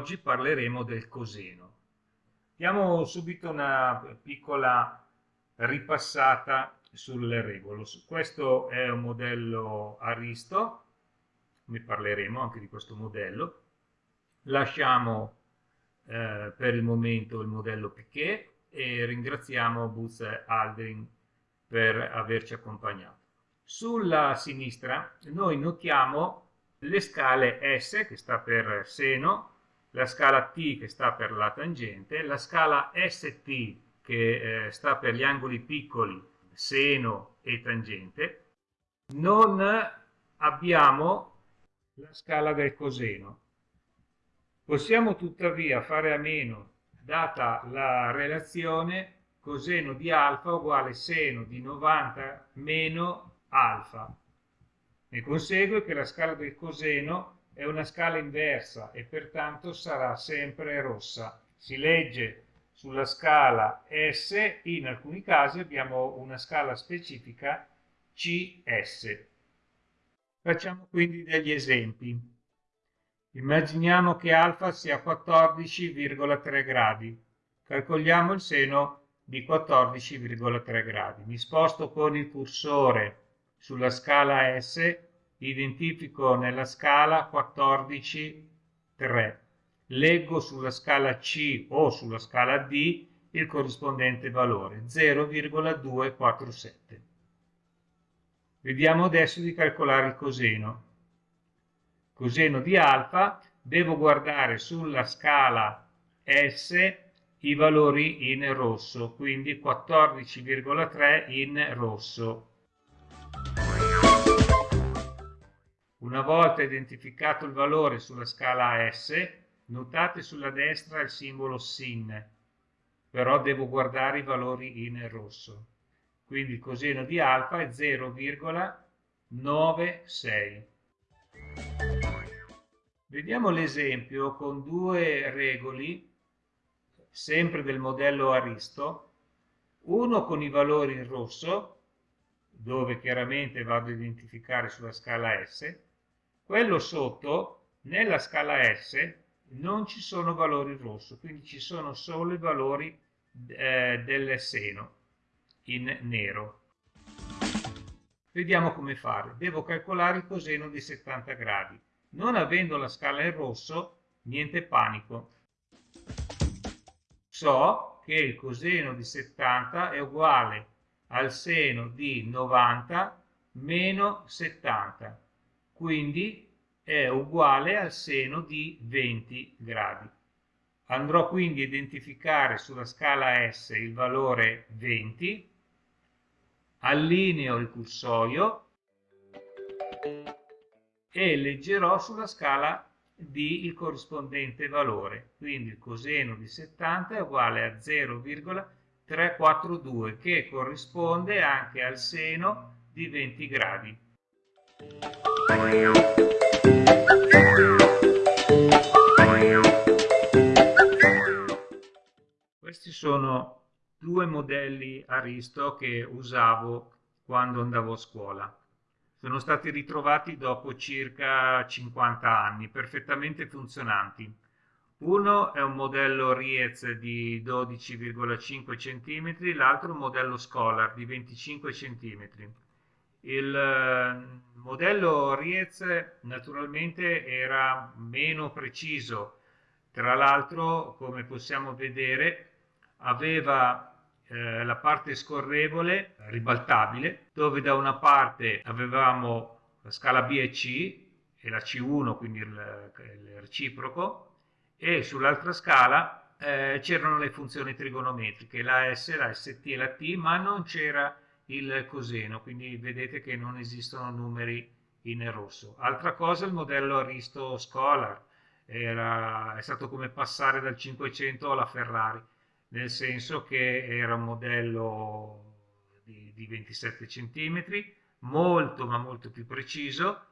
oggi parleremo del coseno. Diamo subito una piccola ripassata sulle regole. Questo è un modello Aristo, ne parleremo anche di questo modello. Lasciamo eh, per il momento il modello Piquet e ringraziamo Buzz Aldrin per averci accompagnato. Sulla sinistra noi notiamo le scale S che sta per seno, la scala T che sta per la tangente, la scala ST che eh, sta per gli angoli piccoli, seno e tangente. Non abbiamo la scala del coseno. Possiamo tuttavia fare a meno, data la relazione coseno di alfa uguale seno di 90 meno alfa. Ne consegue che la scala del coseno è una scala inversa e pertanto sarà sempre rossa. Si legge sulla scala S, in alcuni casi abbiamo una scala specifica CS. Facciamo quindi degli esempi. Immaginiamo che alfa sia 14,3 gradi. Calcoliamo il seno di 14,3 gradi. Mi sposto con il cursore sulla scala S, identifico nella scala 14, 3. Leggo sulla scala C o sulla scala D il corrispondente valore, 0,247. Vediamo adesso di calcolare il coseno. Coseno di alfa, devo guardare sulla scala S i valori in rosso, quindi 14,3 in rosso. Una volta identificato il valore sulla scala S, notate sulla destra il simbolo SIN, però devo guardare i valori in rosso. Quindi il coseno di alfa è 0,96. Vediamo l'esempio con due regoli, sempre del modello Aristo, uno con i valori in rosso, dove chiaramente vado a identificare sulla scala S, quello sotto, nella scala S, non ci sono valori rosso, quindi ci sono solo i valori eh, del seno in nero. Vediamo come fare. Devo calcolare il coseno di 70 gradi. Non avendo la scala in rosso, niente panico. So che il coseno di 70 è uguale al seno di 90 meno 70 quindi è uguale al seno di 20 gradi. Andrò quindi a identificare sulla scala S il valore 20, allineo il cursorio e leggerò sulla scala D il corrispondente valore. Quindi il coseno di 70 è uguale a 0,342 che corrisponde anche al seno di 20 gradi. Questi sono due modelli Aristo che usavo quando andavo a scuola. Sono stati ritrovati dopo circa 50 anni, perfettamente funzionanti. Uno è un modello Riez di 12,5 cm, l'altro un modello Scholar di 25 cm. Il eh, modello Riez naturalmente era meno preciso, tra l'altro come possiamo vedere aveva eh, la parte scorrevole ribaltabile dove da una parte avevamo la scala B e C e la C1 quindi il, il reciproco e sull'altra scala eh, c'erano le funzioni trigonometriche la S, la ST e la T ma non c'era il coseno, quindi vedete che non esistono numeri in rosso. Altra cosa, il modello Aristo Scholar, era, è stato come passare dal 500 alla Ferrari, nel senso che era un modello di, di 27 cm, molto ma molto più preciso,